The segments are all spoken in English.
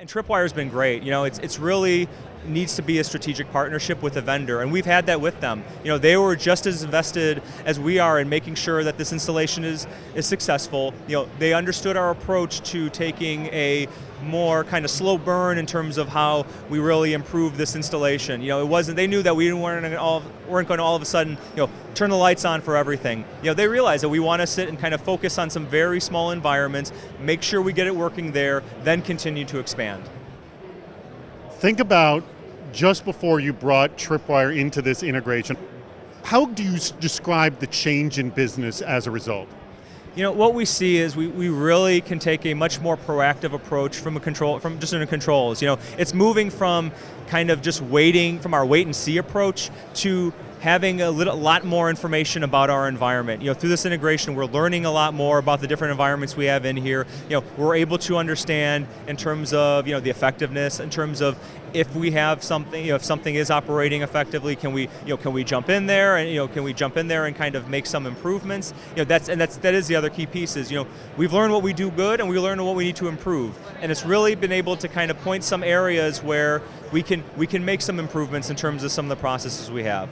And Tripwire's been great. You know, it's it's really needs to be a strategic partnership with a vendor, and we've had that with them. You know, they were just as invested as we are in making sure that this installation is, is successful. You know, they understood our approach to taking a more kind of slow burn in terms of how we really improve this installation. You know, it wasn't, they knew that we weren't, all, weren't going to all of a sudden, you know, turn the lights on for everything. You know, they realized that we want to sit and kind of focus on some very small environments, make sure we get it working there, then continue to expand. Think about just before you brought Tripwire into this integration, how do you describe the change in business as a result? You know, what we see is we, we really can take a much more proactive approach from a control, from just in controls. You know, it's moving from kind of just waiting, from our wait and see approach to having a little, lot more information about our environment. You know, through this integration, we're learning a lot more about the different environments we have in here. You know, we're able to understand in terms of you know the effectiveness, in terms of if we have something, you know, if something is operating effectively, can we, you know, can we jump in there and you know, can we jump in there and kind of make some improvements? You know, that's and that's that is the other key piece is you know we've learned what we do good and we learned what we need to improve, and it's really been able to kind of point some areas where we can we can make some improvements in terms of some of the processes we have.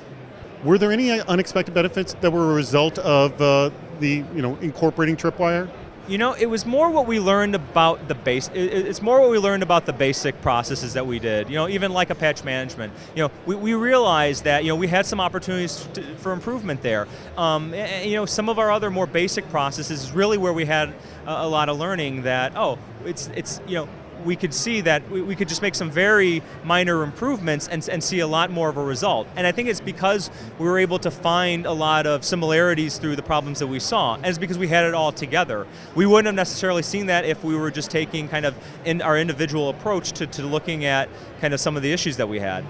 Were there any unexpected benefits that were a result of uh, the you know incorporating Tripwire? You know, it was more what we learned about the base. It's more what we learned about the basic processes that we did. You know, even like a patch management. You know, we, we realized that you know we had some opportunities to, for improvement there. Um, and, you know, some of our other more basic processes is really where we had a, a lot of learning. That oh, it's it's you know we could see that we, we, could just make some very minor improvements and, and see a lot more of a result. And I think it's because we were able to find a lot of similarities through the problems that we saw, and it's because we had it all together. We wouldn't have necessarily seen that if we were just taking kind of in our individual approach to, to looking at kind of some of the issues that we had.